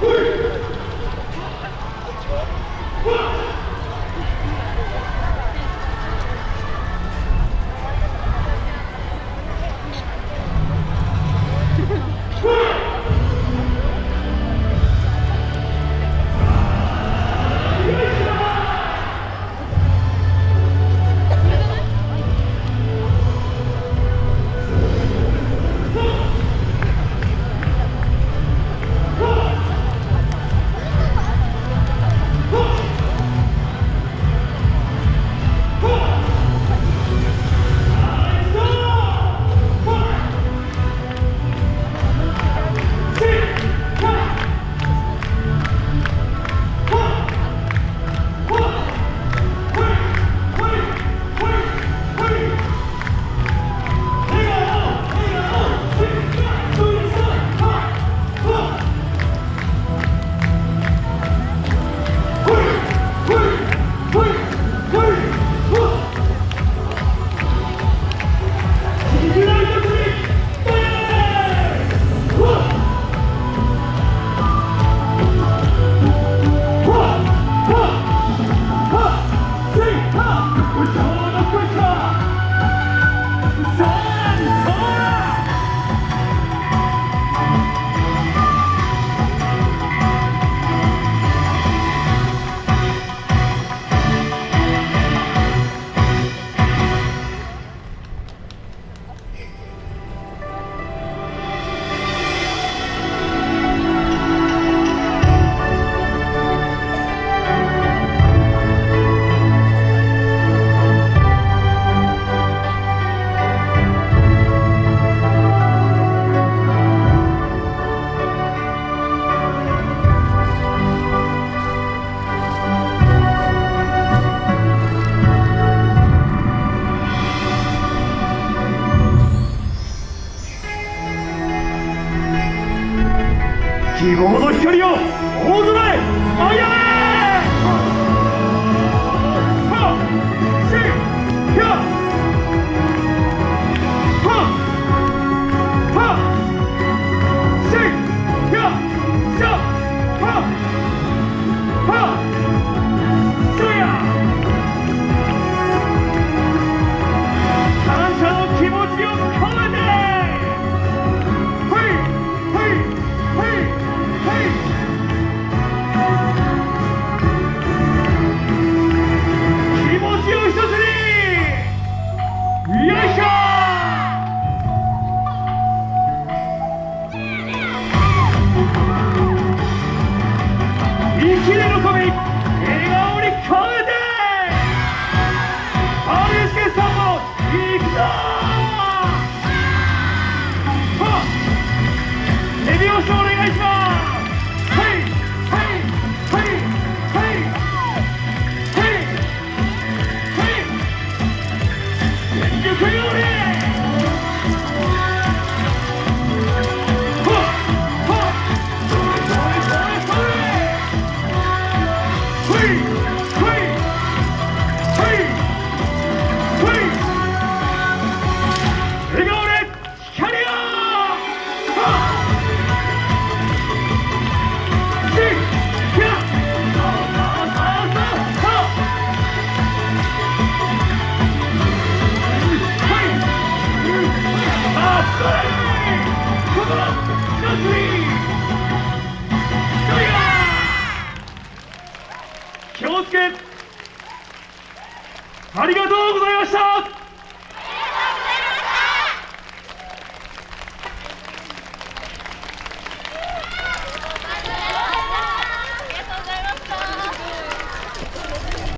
对希望の光を大空へあやめ trying Sim! ありがとうございました